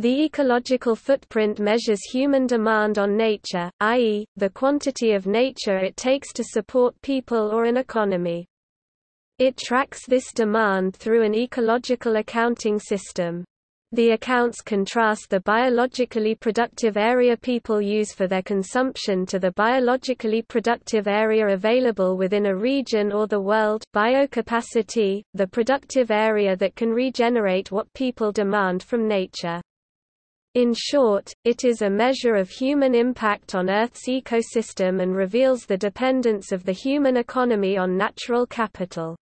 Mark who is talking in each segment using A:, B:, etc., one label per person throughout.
A: The ecological footprint measures human demand on nature, i.e., the quantity of nature it takes to support people or an economy. It tracks this demand through an ecological accounting system. The accounts contrast the biologically productive area people use for their consumption to the biologically productive area available within a region or the world biocapacity, the productive area that can regenerate what people demand from nature. In short, it is a measure of human impact on Earth's ecosystem and reveals the dependence of the human economy on natural capital.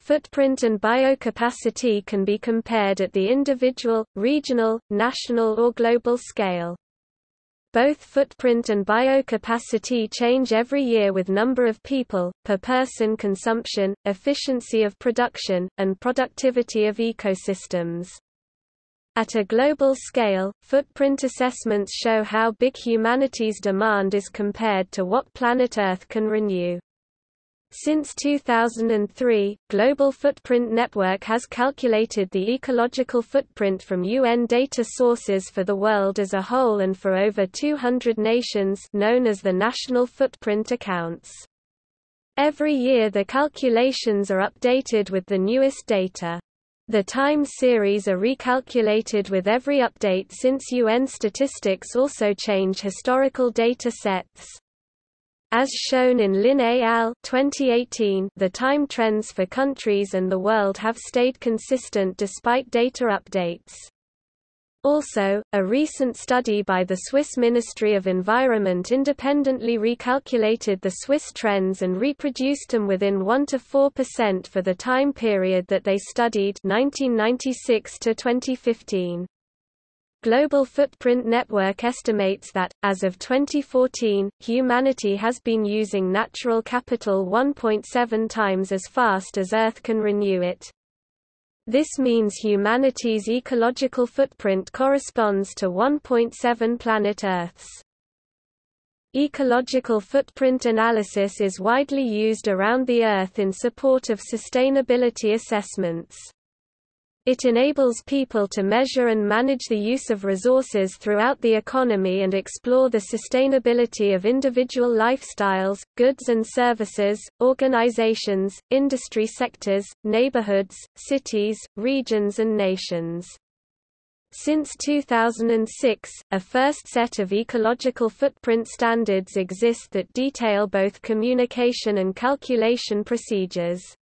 A: Footprint and biocapacity can be compared at the individual, regional, national or global scale. Both footprint and biocapacity change every year with number of people, per person consumption, efficiency of production, and productivity of ecosystems. At a global scale, footprint assessments show how big humanity's demand is compared to what planet Earth can renew. Since 2003, Global Footprint Network has calculated the ecological footprint from UN data sources for the world as a whole and for over 200 nations known as the National Footprint Accounts. Every year the calculations are updated with the newest data. The time series are recalculated with every update since UN statistics also change historical data sets. As shown in Lin et al. 2018, the time trends for countries and the world have stayed consistent despite data updates. Also, a recent study by the Swiss Ministry of Environment independently recalculated the Swiss trends and reproduced them within 1 to 4% for the time period that they studied 1996 to 2015. Global Footprint Network estimates that, as of 2014, humanity has been using natural capital 1.7 times as fast as Earth can renew it. This means humanity's ecological footprint corresponds to 1.7 planet Earths. Ecological footprint analysis is widely used around the Earth in support of sustainability assessments. It enables people to measure and manage the use of resources throughout the economy and explore the sustainability of individual lifestyles, goods and services, organizations, industry sectors, neighborhoods, cities, regions and nations. Since 2006, a first set of ecological footprint standards exist that detail both communication and calculation procedures.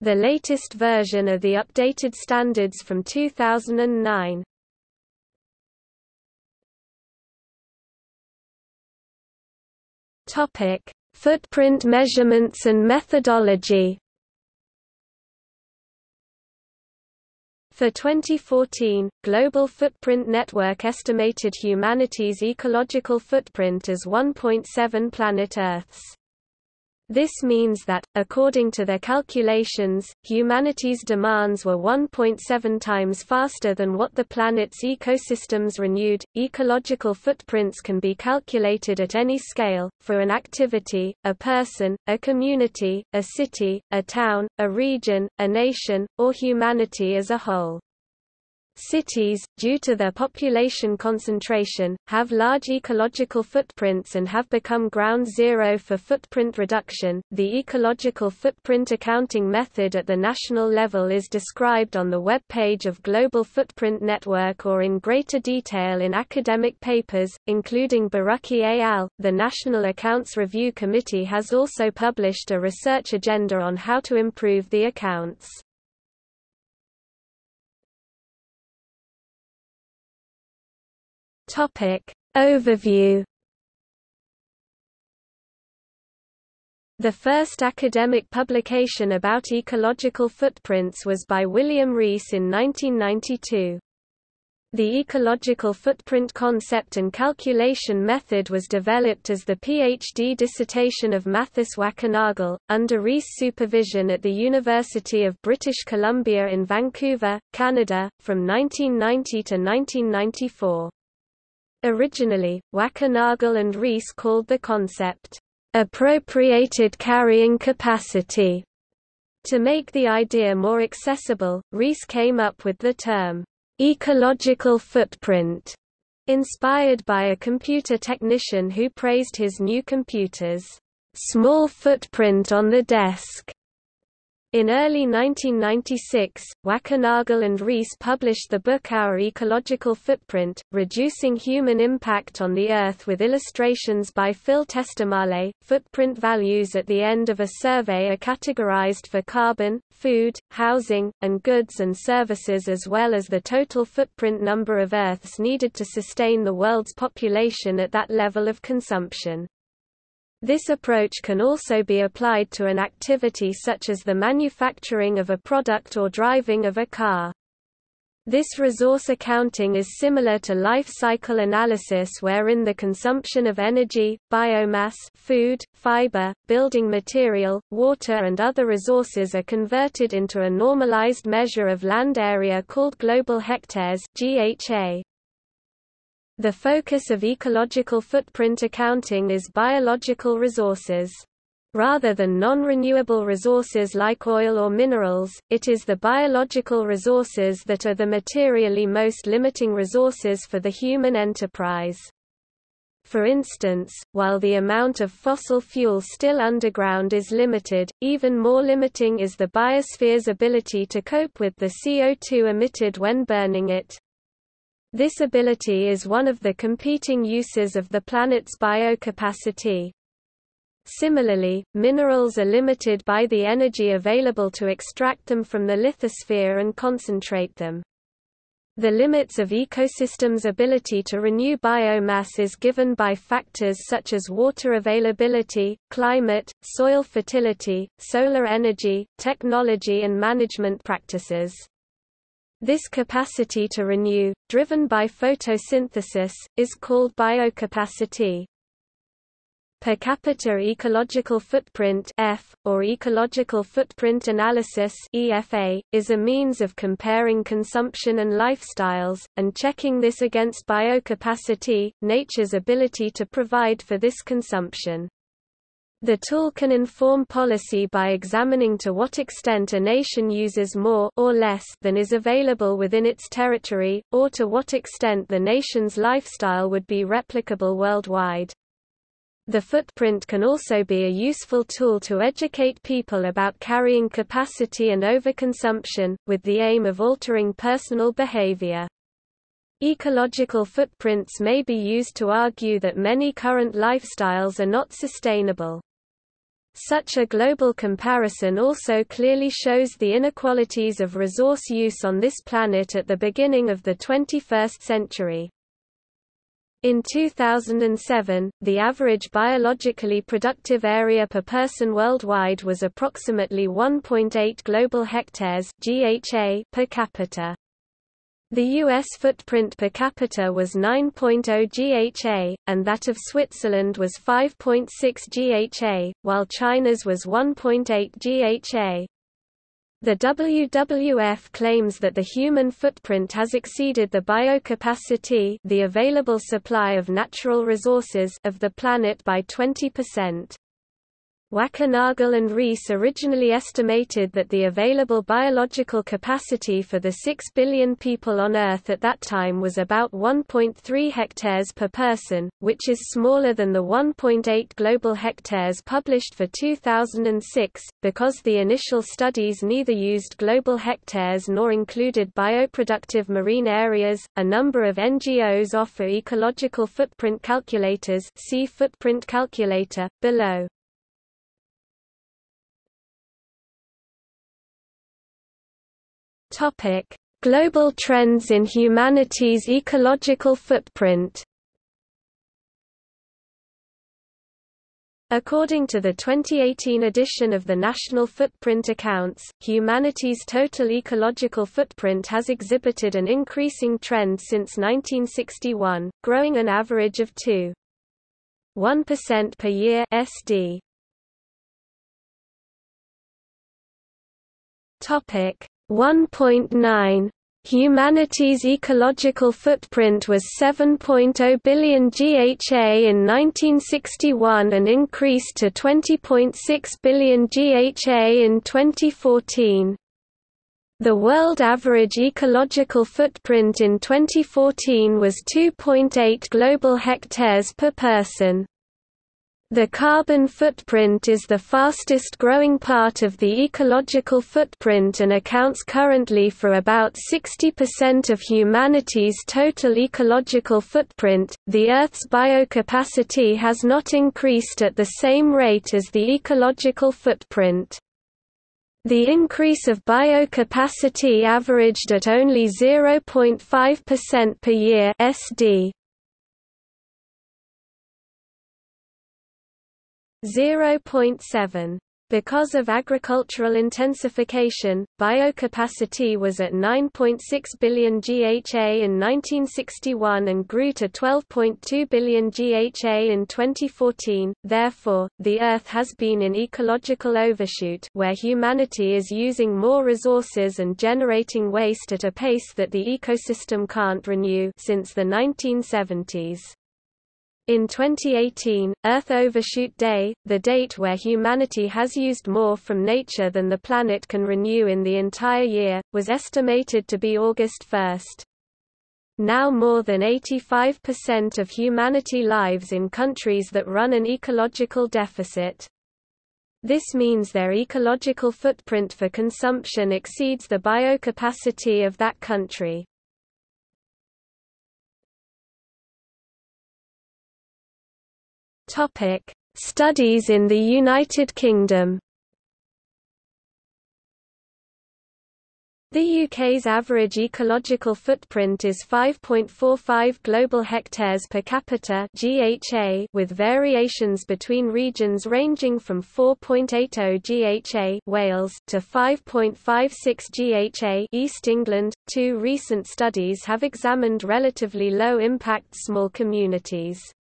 A: The latest version are the updated standards from 2009. Topic: Footprint measurements and methodology. For 2014, Global Footprint Network estimated humanity's ecological footprint as 1.7 planet Earths. This means that, according to their calculations, humanity's demands were 1.7 times faster than what the planet's ecosystems renewed. Ecological footprints can be calculated at any scale, for an activity, a person, a community, a city, a town, a region, a nation, or humanity as a whole. Cities, due to their population concentration, have large ecological footprints and have become ground zero for footprint reduction. The ecological footprint accounting method at the national level is described on the web page of Global Footprint Network or in greater detail in academic papers, including Borucke et al. The National Accounts Review Committee has also published a research agenda on how to improve the accounts. Topic Overview The first academic publication about ecological footprints was by William Rees in 1992. The ecological footprint concept and calculation method was developed as the PhD dissertation of Mathis Wackernagel, under Rees' supervision at the University of British Columbia in Vancouver, Canada, from 1990 to 1994. Originally, Wackernagel and Rees called the concept, appropriated carrying capacity. To make the idea more accessible, Rees came up with the term, ecological footprint, inspired by a computer technician who praised his new computer's small footprint on the desk. In early 1996, Wackernagel and Rees published the book Our Ecological Footprint, Reducing Human Impact on the Earth with illustrations by Phil Testemale. Footprint values at the end of a survey are categorized for carbon, food, housing, and goods and services as well as the total footprint number of Earths needed to sustain the world's population at that level of consumption. This approach can also be applied to an activity such as the manufacturing of a product or driving of a car. This resource accounting is similar to life cycle analysis wherein the consumption of energy, biomass food, fiber, building material, water and other resources are converted into a normalized measure of land area called global hectares GHA. The focus of ecological footprint accounting is biological resources. Rather than non-renewable resources like oil or minerals, it is the biological resources that are the materially most limiting resources for the human enterprise. For instance, while the amount of fossil fuel still underground is limited, even more limiting is the biosphere's ability to cope with the CO2 emitted when burning it. This ability is one of the competing uses of the planet's biocapacity. Similarly, minerals are limited by the energy available to extract them from the lithosphere and concentrate them. The limits of ecosystems' ability to renew biomass is given by factors such as water availability, climate, soil fertility, solar energy, technology and management practices. This capacity to renew, driven by photosynthesis, is called biocapacity. Per capita ecological footprint F, or ecological footprint analysis EFA, is a means of comparing consumption and lifestyles, and checking this against biocapacity, nature's ability to provide for this consumption. The tool can inform policy by examining to what extent a nation uses more or less than is available within its territory, or to what extent the nation's lifestyle would be replicable worldwide. The footprint can also be a useful tool to educate people about carrying capacity and overconsumption, with the aim of altering personal behavior. Ecological footprints may be used to argue that many current lifestyles are not sustainable. Such a global comparison also clearly shows the inequalities of resource use on this planet at the beginning of the 21st century. In 2007, the average biologically productive area per person worldwide was approximately 1.8 global hectares (GHA) per capita. The U.S. footprint per capita was 9.0 GHA, and that of Switzerland was 5.6 GHA, while China's was 1.8 GHA. The WWF claims that the human footprint has exceeded the biocapacity the available supply of natural resources of the planet by 20%. Wackernagel and Rees originally estimated that the available biological capacity for the 6 billion people on Earth at that time was about 1.3 hectares per person, which is smaller than the 1.8 global hectares published for 2006, because the initial studies neither used global hectares nor included bioproductive marine areas. A number of NGOs offer ecological footprint calculators see footprint calculator, below. Topic: Global trends in humanity's ecological footprint. According to the 2018 edition of the National Footprint Accounts, humanity's total ecological footprint has exhibited an increasing trend since 1961, growing an average of 2.1% per year SD. Topic: 1.9 Humanity's ecological footprint was 7.0 billion GHA in 1961 and increased to 20.6 billion GHA in 2014. The world average ecological footprint in 2014 was 2.8 global hectares per person. The carbon footprint is the fastest growing part of the ecological footprint and accounts currently for about 60% of humanity's total ecological footprint. The Earth's biocapacity has not increased at the same rate as the ecological footprint. The increase of biocapacity averaged at only 0.5% per year SD. 0.7 because of agricultural intensification, biocapacity was at 9.6 billion GHA in 1961 and grew to 12.2 billion GHA in 2014. Therefore, the Earth has been in ecological overshoot where humanity is using more resources and generating waste at a pace that the ecosystem can't renew since the 1970s. In 2018, Earth Overshoot Day, the date where humanity has used more from nature than the planet can renew in the entire year, was estimated to be August 1. Now more than 85% of humanity lives in countries that run an ecological deficit. This means their ecological footprint for consumption exceeds the biocapacity of that country. Topic: Studies in the United Kingdom. The UK's average ecological footprint is 5.45 global hectares per capita (GHA), with variations between regions ranging from 4.80 GHA (Wales) to 5.56 GHA (East England). Two recent studies have examined relatively low-impact small communities.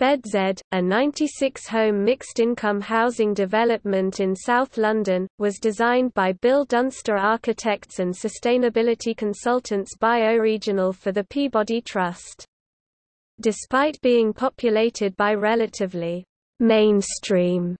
A: BedZ, a 96-home mixed-income housing development in South London, was designed by Bill Dunster Architects and Sustainability Consultants Bioregional for the Peabody Trust. Despite being populated by relatively mainstream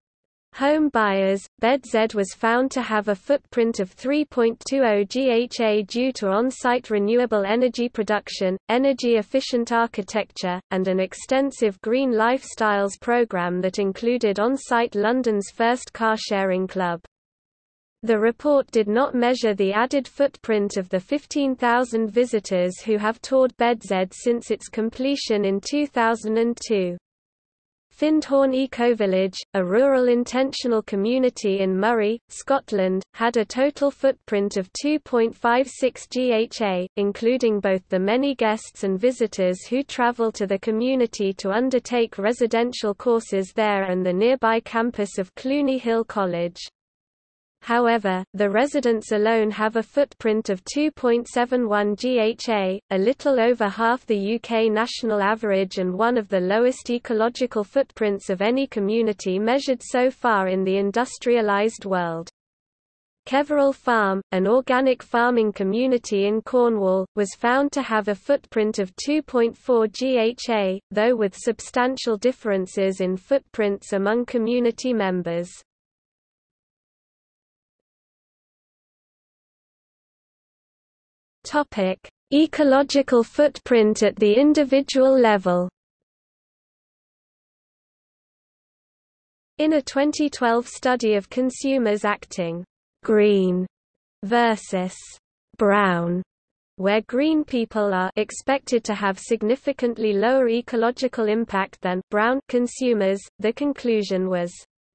A: home buyers, BedZ was found to have a footprint of 3.20 GHA due to on-site renewable energy production, energy-efficient architecture, and an extensive green lifestyles program that included on-site London's first car-sharing club. The report did not measure the added footprint of the 15,000 visitors who have toured BedZ since its completion in 2002. Findhorn Ecovillage, a rural intentional community in Moray, Scotland, had a total footprint of 2.56 GHA, including both the many guests and visitors who travel to the community to undertake residential courses there and the nearby campus of Cluny Hill College. However, the residents alone have a footprint of 2.71 GHA, a little over half the UK national average and one of the lowest ecological footprints of any community measured so far in the industrialised world. Keveral Farm, an organic farming community in Cornwall, was found to have a footprint of 2.4 GHA, though with substantial differences in footprints among community members. Topic: Ecological footprint at the individual level. In a 2012 study of consumers acting green versus brown, where green people are expected to have significantly lower ecological impact than brown consumers, the conclusion was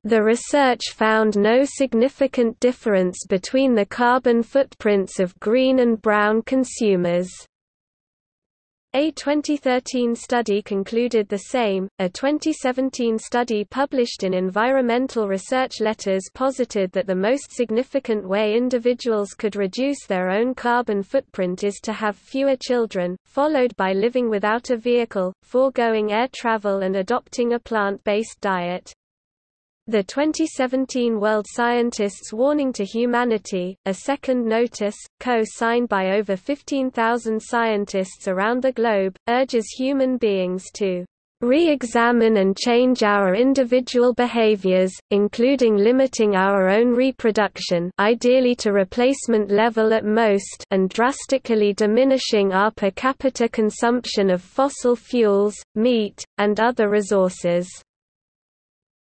A: the research found no significant difference between the carbon footprints of green and brown consumers. A 2013 study concluded the same. A 2017 study published in Environmental Research Letters posited that the most significant way individuals could reduce their own carbon footprint is to have fewer children, followed by living without a vehicle, foregoing air travel, and adopting a plant based diet. The 2017 World Scientists Warning to Humanity, a second notice, co-signed by over 15,000 scientists around the globe, urges human beings to re-examine and change our individual behaviors, including limiting our own reproduction ideally to replacement level at most and drastically diminishing our per capita consumption of fossil fuels, meat, and other resources.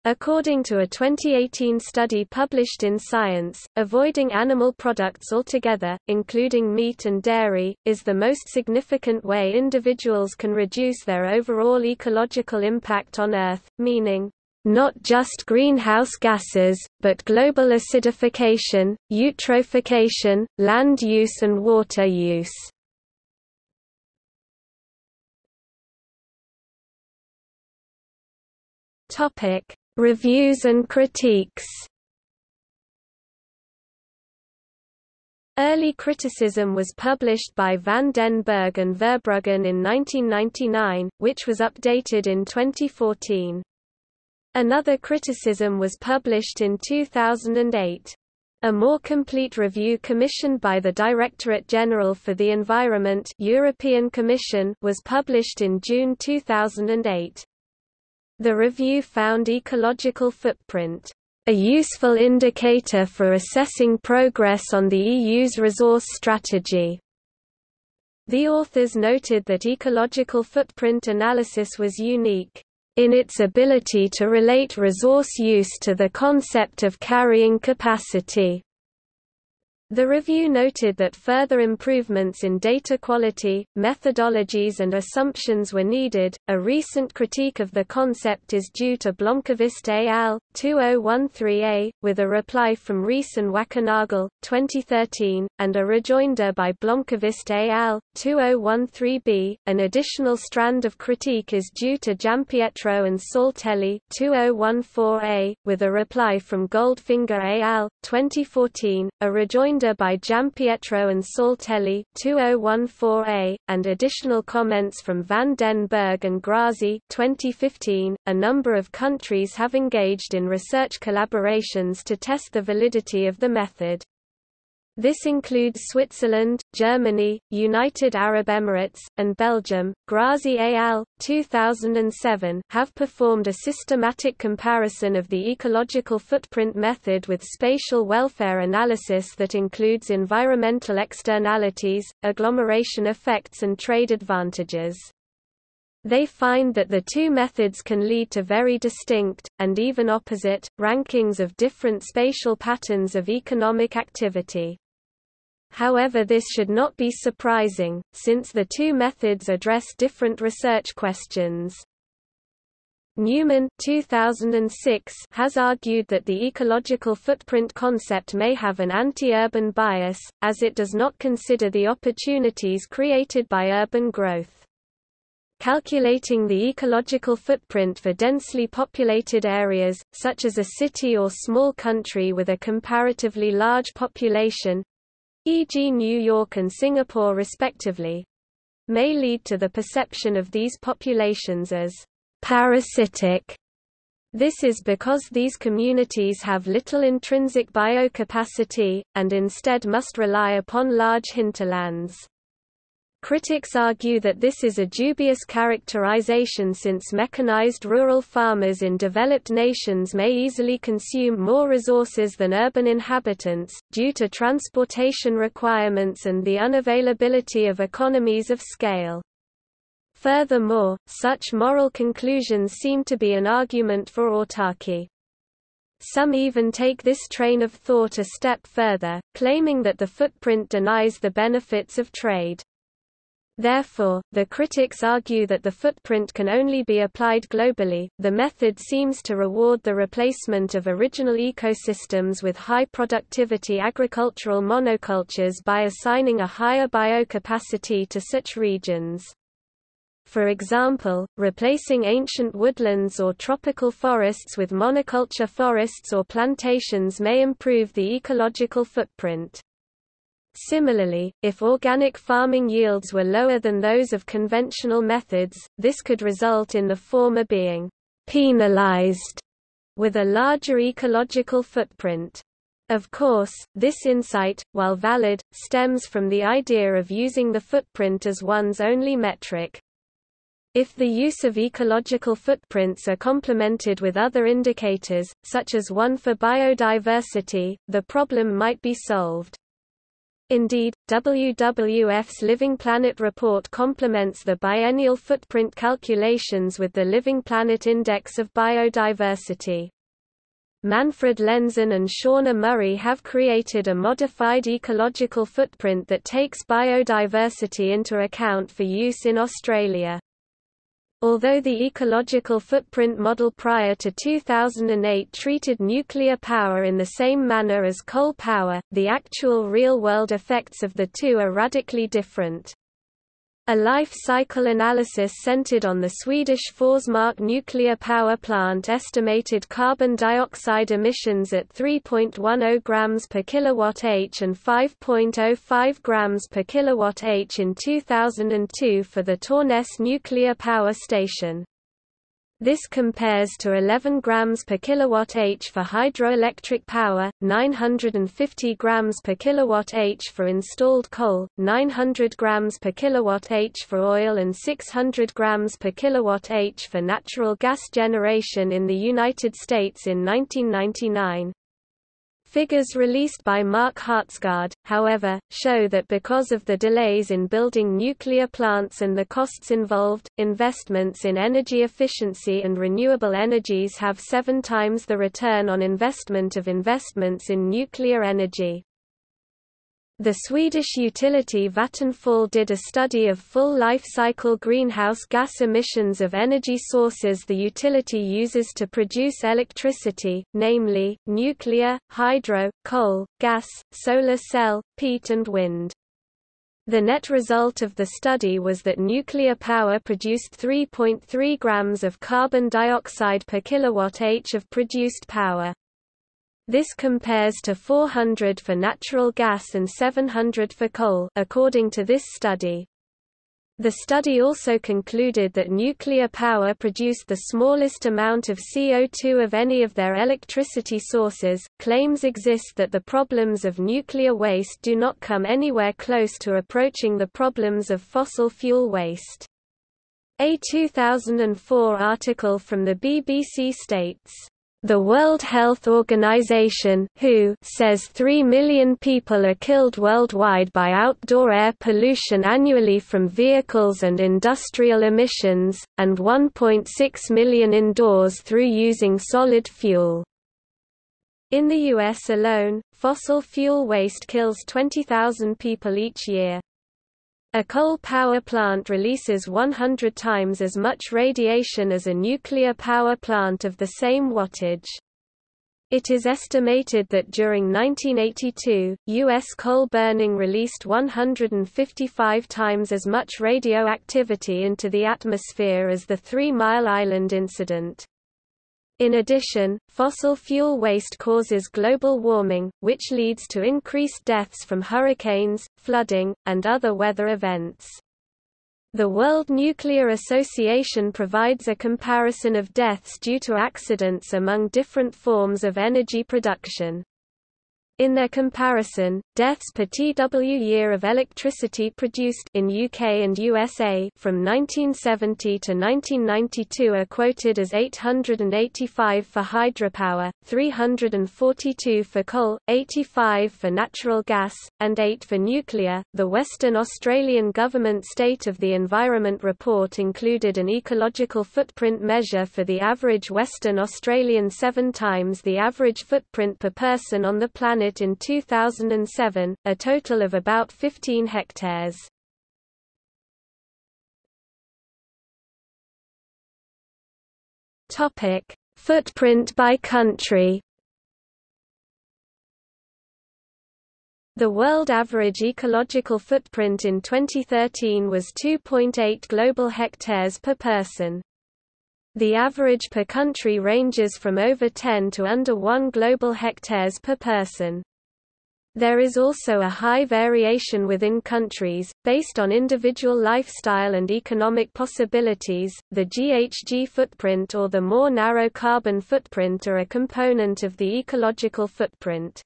A: According to a 2018 study published in Science, avoiding animal products altogether, including meat and dairy, is the most significant way individuals can reduce their overall ecological impact on Earth, meaning, not just greenhouse gases, but global acidification, eutrophication, land use and water use. Topic Reviews and critiques Early criticism was published by van den Berg and Verbruggen in 1999, which was updated in 2014. Another criticism was published in 2008. A more complete review commissioned by the Directorate General for the Environment European Commission was published in June 2008. The review found ecological footprint a useful indicator for assessing progress on the EU's resource strategy. The authors noted that ecological footprint analysis was unique in its ability to relate resource use to the concept of carrying capacity. The review noted that further improvements in data quality, methodologies, and assumptions were needed. A recent critique of the concept is due to Blomqvist et al. 2013a, with a reply from Rees and Wackernagel, 2013, and a rejoinder by Blomqvist et al. 2013b. An additional strand of critique is due to Giampietro and Saltelli, 2014a, with a reply from Goldfinger al. 2014, a rejoinder by Giampietro and Saltelli 2014a, and additional comments from Van den Berg and Grazi 2015. .A number of countries have engaged in research collaborations to test the validity of the method. This includes Switzerland, Germany, United Arab Emirates, and Belgium. Grazi al. 2007 have performed a systematic comparison of the ecological footprint method with spatial welfare analysis that includes environmental externalities, agglomeration effects and trade advantages. They find that the two methods can lead to very distinct, and even opposite, rankings of different spatial patterns of economic activity. However this should not be surprising, since the two methods address different research questions. Newman 2006 has argued that the ecological footprint concept may have an anti-urban bias, as it does not consider the opportunities created by urban growth. Calculating the ecological footprint for densely populated areas, such as a city or small country with a comparatively large population, e.g. New York and Singapore respectively, may lead to the perception of these populations as parasitic. This is because these communities have little intrinsic biocapacity, and instead must rely upon large hinterlands. Critics argue that this is a dubious characterization since mechanized rural farmers in developed nations may easily consume more resources than urban inhabitants, due to transportation requirements and the unavailability of economies of scale. Furthermore, such moral conclusions seem to be an argument for autarky. Some even take this train of thought a step further, claiming that the footprint denies the benefits of trade. Therefore, the critics argue that the footprint can only be applied globally. The method seems to reward the replacement of original ecosystems with high productivity agricultural monocultures by assigning a higher biocapacity to such regions. For example, replacing ancient woodlands or tropical forests with monoculture forests or plantations may improve the ecological footprint. Similarly, if organic farming yields were lower than those of conventional methods, this could result in the former being penalized with a larger ecological footprint. Of course, this insight, while valid, stems from the idea of using the footprint as one's only metric. If the use of ecological footprints are complemented with other indicators, such as one for biodiversity, the problem might be solved. Indeed, WWF's Living Planet report complements the biennial footprint calculations with the Living Planet Index of Biodiversity. Manfred Lenzen and Shauna Murray have created a modified ecological footprint that takes biodiversity into account for use in Australia. Although the ecological footprint model prior to 2008 treated nuclear power in the same manner as coal power, the actual real-world effects of the two are radically different. A life cycle analysis centered on the Swedish Forsmark nuclear power plant estimated carbon dioxide emissions at 3.10 grams per kilowatt-h and 5.05 grams per kilowatt-h in 2002 for the Torness nuclear power station. This compares to 11 grams per kilowatt-h for hydroelectric power, 950 grams per kilowatt-h for installed coal, 900 grams per kilowatt-h for oil and 600 grams per kilowatt-h for natural gas generation in the United States in 1999. Figures released by Mark Hertsgaard, however, show that because of the delays in building nuclear plants and the costs involved, investments in energy efficiency and renewable energies have seven times the return on investment of investments in nuclear energy. The Swedish utility Vattenfall did a study of full life cycle greenhouse gas emissions of energy sources the utility uses to produce electricity, namely, nuclear, hydro, coal, gas, solar cell, peat and wind. The net result of the study was that nuclear power produced 3.3 grams of carbon dioxide per kilowatt-h of produced power. This compares to 400 for natural gas and 700 for coal according to this study. The study also concluded that nuclear power produced the smallest amount of CO2 of any of their electricity sources. Claims exist that the problems of nuclear waste do not come anywhere close to approaching the problems of fossil fuel waste. A 2004 article from the BBC states, the World Health Organization WHO says 3 million people are killed worldwide by outdoor air pollution annually from vehicles and industrial emissions, and 1.6 million indoors through using solid fuel. In the U.S. alone, fossil fuel waste kills 20,000 people each year. A coal power plant releases 100 times as much radiation as a nuclear power plant of the same wattage. It is estimated that during 1982, U.S. coal burning released 155 times as much radioactivity into the atmosphere as the Three Mile Island incident. In addition, fossil fuel waste causes global warming, which leads to increased deaths from hurricanes, flooding, and other weather events. The World Nuclear Association provides a comparison of deaths due to accidents among different forms of energy production. In their comparison, deaths per TW year of electricity produced in UK and USA from 1970 to 1992 are quoted as 885 for hydropower, 342 for coal, 85 for natural gas, and 8 for nuclear. The Western Australian Government State of the Environment report included an ecological footprint measure for the average Western Australian 7 times the average footprint per person on the planet in 2007, a total of about 15 hectares. Topic: Footprint by country. The world average ecological footprint in 2013 was 2.8 global hectares per person. The average per country ranges from over 10 to under 1 global hectares per person. There is also a high variation within countries, based on individual lifestyle and economic possibilities. The GHG footprint or the more narrow carbon footprint are a component of the ecological footprint.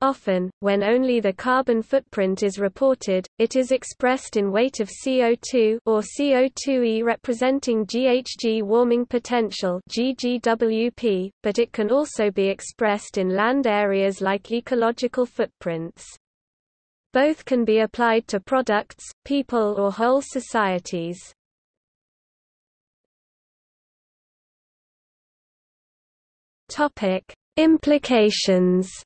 A: Often, when only the carbon footprint is reported, it is expressed in weight of CO2 or CO2e representing GHG warming potential GGWP, but it can also be expressed in land areas like ecological footprints. Both can be applied to products, people or whole societies. Topic: Implications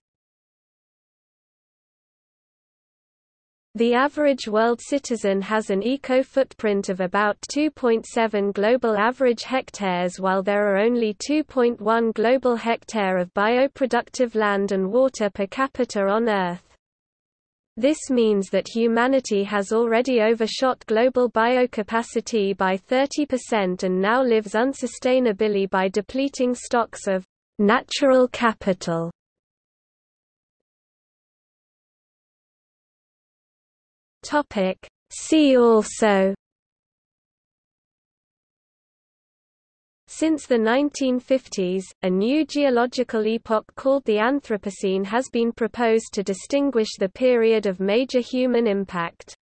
A: The average world citizen has an eco-footprint of about 2.7 global average hectares while there are only 2.1 global hectare of bioproductive land and water per capita on Earth. This means that humanity has already overshot global biocapacity by 30% and now lives unsustainably by depleting stocks of natural capital Topic See also Since the 1950s, a new geological epoch called the Anthropocene has been proposed to distinguish the period of major human impact.